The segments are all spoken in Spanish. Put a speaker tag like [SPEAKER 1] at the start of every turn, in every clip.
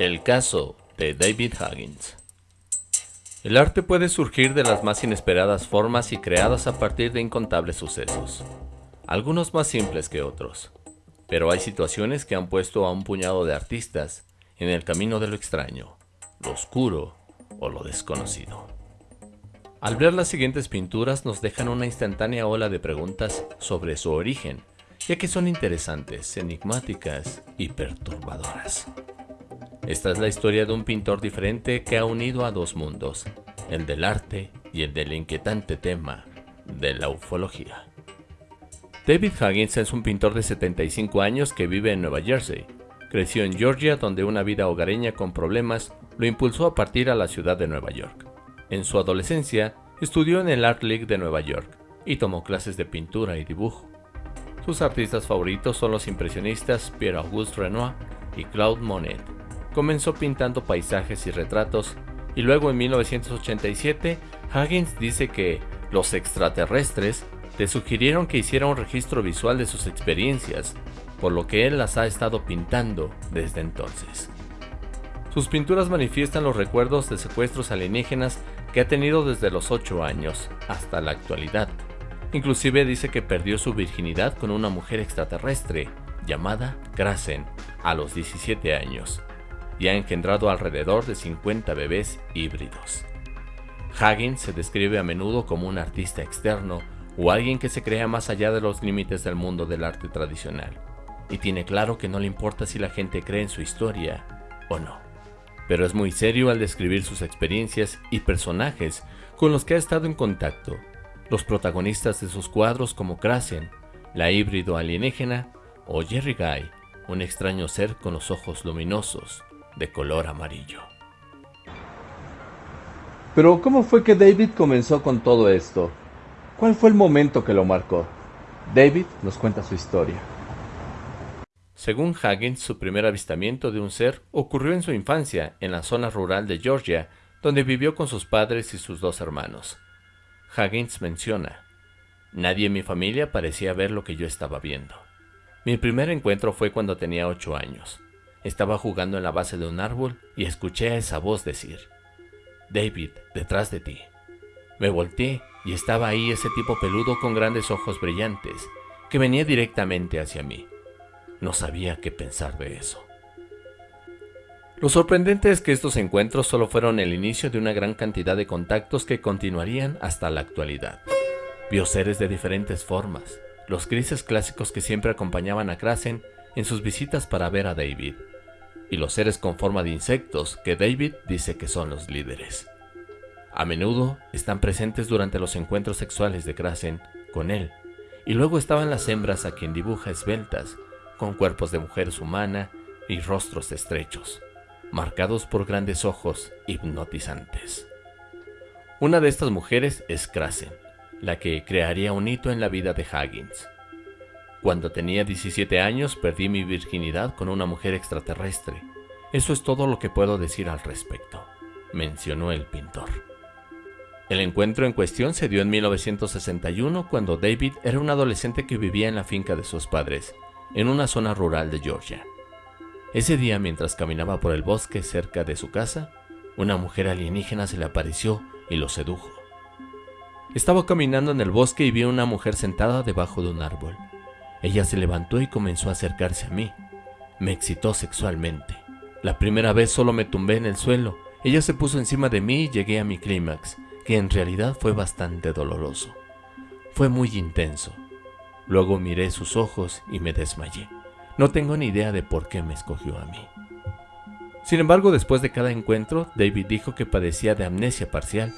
[SPEAKER 1] El caso de David Huggins. El arte puede surgir de las más inesperadas formas y creadas a partir de incontables sucesos, algunos más simples que otros. Pero hay situaciones que han puesto a un puñado de artistas en el camino de lo extraño, lo oscuro o lo desconocido. Al ver las siguientes pinturas nos dejan una instantánea ola de preguntas sobre su origen, ya que son interesantes, enigmáticas y perturbadoras. Esta es la historia de un pintor diferente que ha unido a dos mundos, el del arte y el del inquietante tema de la ufología. David Huggins es un pintor de 75 años que vive en Nueva Jersey. Creció en Georgia donde una vida hogareña con problemas lo impulsó a partir a la ciudad de Nueva York. En su adolescencia, estudió en el Art League de Nueva York y tomó clases de pintura y dibujo. Sus artistas favoritos son los impresionistas Pierre-Auguste Renoir y Claude Monet. Comenzó pintando paisajes y retratos y luego en 1987 Huggins dice que los extraterrestres le sugirieron que hiciera un registro visual de sus experiencias, por lo que él las ha estado pintando desde entonces. Sus pinturas manifiestan los recuerdos de secuestros alienígenas que ha tenido desde los 8 años hasta la actualidad. Inclusive dice que perdió su virginidad con una mujer extraterrestre llamada Krasen a los 17 años y ha engendrado alrededor de 50 bebés híbridos. Huggins se describe a menudo como un artista externo o alguien que se crea más allá de los límites del mundo del arte tradicional, y tiene claro que no le importa si la gente cree en su historia o no. Pero es muy serio al describir sus experiencias y personajes con los que ha estado en contacto, los protagonistas de sus cuadros como Krasen, la híbrido alienígena, o Jerry Guy, un extraño ser con los ojos luminosos, de color amarillo.
[SPEAKER 2] Pero ¿cómo fue que David comenzó con todo esto? ¿Cuál fue el momento que lo marcó? David nos cuenta su historia.
[SPEAKER 1] Según Huggins, su primer avistamiento de un ser ocurrió en su infancia, en la zona rural de Georgia, donde vivió con sus padres y sus dos hermanos. Huggins menciona, Nadie en mi familia parecía ver lo que yo estaba viendo. Mi primer encuentro fue cuando tenía ocho años. Estaba jugando en la base de un árbol y escuché a esa voz decir, David, detrás de ti. Me volteé y estaba ahí ese tipo peludo con grandes ojos brillantes, que venía directamente hacia mí. No sabía qué pensar de eso. Lo sorprendente es que estos encuentros solo fueron el inicio de una gran cantidad de contactos que continuarían hasta la actualidad. Vio seres de diferentes formas, los grises clásicos que siempre acompañaban a Krasen en sus visitas para ver a David, y los seres con forma de insectos que David dice que son los líderes. A menudo están presentes durante los encuentros sexuales de Krasen con él, y luego estaban las hembras a quien dibuja esbeltas, con cuerpos de mujeres humana y rostros estrechos, marcados por grandes ojos hipnotizantes. Una de estas mujeres es Krasen, la que crearía un hito en la vida de Huggins. Cuando tenía 17 años perdí mi virginidad con una mujer extraterrestre. Eso es todo lo que puedo decir al respecto, mencionó el pintor. El encuentro en cuestión se dio en 1961 cuando David era un adolescente que vivía en la finca de sus padres, en una zona rural de Georgia. Ese día, mientras caminaba por el bosque cerca de su casa, una mujer alienígena se le apareció y lo sedujo. Estaba caminando en el bosque y vi a una mujer sentada debajo de un árbol. Ella se levantó y comenzó a acercarse a mí. Me excitó sexualmente. La primera vez solo me tumbé en el suelo. Ella se puso encima de mí y llegué a mi clímax, que en realidad fue bastante doloroso. Fue muy intenso. Luego miré sus ojos y me desmayé. No tengo ni idea de por qué me escogió a mí. Sin embargo, después de cada encuentro, David dijo que padecía de amnesia parcial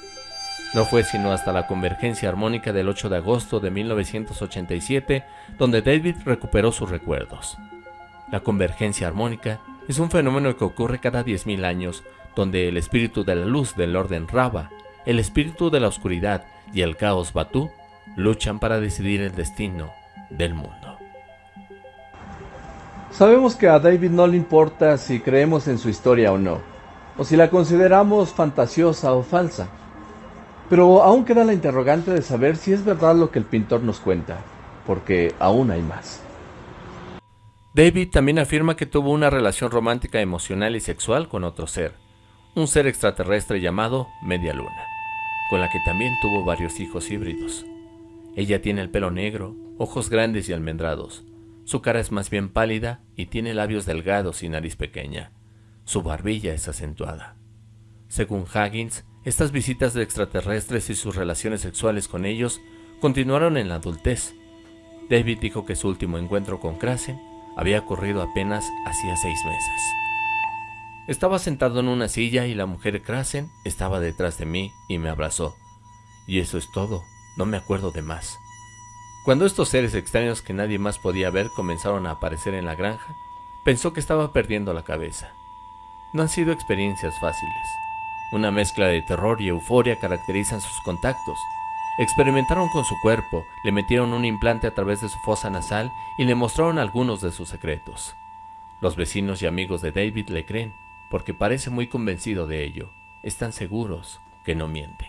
[SPEAKER 1] no fue sino hasta la convergencia armónica del 8 de agosto de 1987 donde David recuperó sus recuerdos. La convergencia armónica es un fenómeno que ocurre cada 10.000 años, donde el espíritu de la luz del orden Raba, el espíritu de la oscuridad y el caos Batú luchan para decidir el destino del mundo.
[SPEAKER 2] Sabemos que a David no le importa si creemos en su historia o no, o si la consideramos fantasiosa o falsa. Pero aún queda la interrogante de saber si es verdad lo que el pintor nos cuenta, porque aún hay más.
[SPEAKER 1] David también afirma que tuvo una relación romántica, emocional y sexual con otro ser, un ser extraterrestre llamado Media Luna, con la que también tuvo varios hijos híbridos. Ella tiene el pelo negro, ojos grandes y almendrados, su cara es más bien pálida y tiene labios delgados y nariz pequeña. Su barbilla es acentuada. Según Huggins, estas visitas de extraterrestres y sus relaciones sexuales con ellos continuaron en la adultez. David dijo que su último encuentro con Krasen había ocurrido apenas hacía seis meses. Estaba sentado en una silla y la mujer Krasen estaba detrás de mí y me abrazó. Y eso es todo, no me acuerdo de más. Cuando estos seres extraños que nadie más podía ver comenzaron a aparecer en la granja, pensó que estaba perdiendo la cabeza. No han sido experiencias fáciles. Una mezcla de terror y euforia caracterizan sus contactos, Experimentaron con su cuerpo, le metieron un implante a través de su fosa nasal y le mostraron algunos de sus secretos. Los vecinos y amigos de David le creen, porque parece muy convencido de ello. Están seguros que no miente.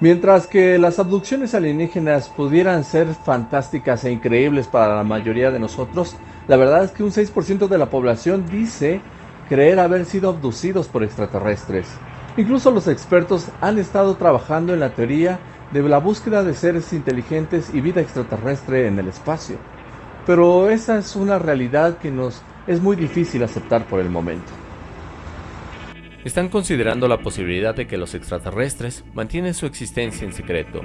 [SPEAKER 2] Mientras que las abducciones alienígenas pudieran ser fantásticas e increíbles para la mayoría de nosotros, la verdad es que un 6% de la población dice creer haber sido abducidos por extraterrestres. Incluso los expertos han estado trabajando en la teoría de la búsqueda de seres inteligentes y vida extraterrestre en el espacio. Pero esa es una realidad que nos es muy difícil aceptar por el momento.
[SPEAKER 1] Están considerando la posibilidad de que los extraterrestres mantienen su existencia en secreto,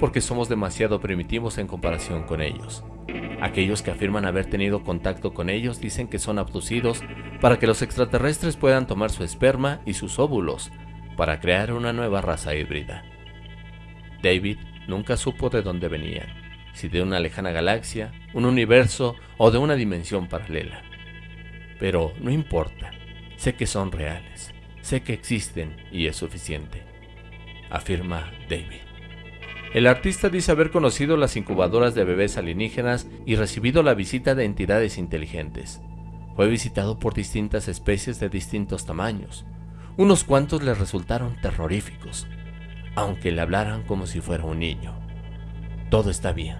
[SPEAKER 1] porque somos demasiado primitivos en comparación con ellos. Aquellos que afirman haber tenido contacto con ellos dicen que son abducidos para que los extraterrestres puedan tomar su esperma y sus óvulos para crear una nueva raza híbrida. David nunca supo de dónde venían, si de una lejana galaxia, un universo o de una dimensión paralela. Pero no importa, sé que son reales, sé que existen y es suficiente, afirma David. El artista dice haber conocido las incubadoras de bebés alienígenas y recibido la visita de entidades inteligentes. Fue visitado por distintas especies de distintos tamaños. Unos cuantos le resultaron terroríficos, aunque le hablaran como si fuera un niño. Todo está bien.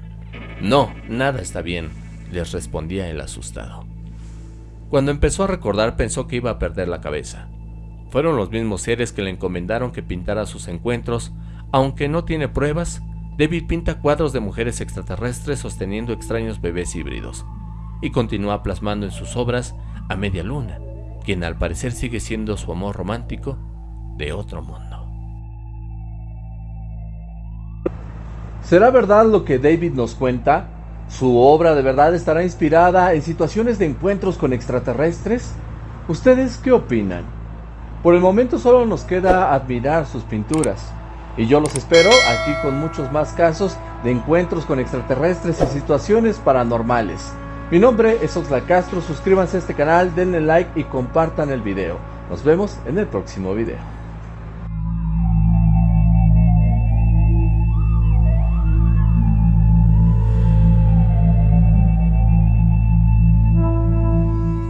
[SPEAKER 1] No, nada está bien, les respondía el asustado. Cuando empezó a recordar pensó que iba a perder la cabeza. Fueron los mismos seres que le encomendaron que pintara sus encuentros, aunque no tiene pruebas, David pinta cuadros de mujeres extraterrestres sosteniendo extraños bebés híbridos, y continúa plasmando en sus obras a Media Luna, quien al parecer sigue siendo su amor romántico de otro mundo.
[SPEAKER 2] ¿Será verdad lo que David nos cuenta? ¿Su obra de verdad estará inspirada en situaciones de encuentros con extraterrestres? ¿Ustedes qué opinan? Por el momento solo nos queda admirar sus pinturas. Y yo los espero aquí con muchos más casos de encuentros con extraterrestres y situaciones paranormales. Mi nombre es Oxla Castro, suscríbanse a este canal, denle like y compartan el video. Nos vemos en el próximo video.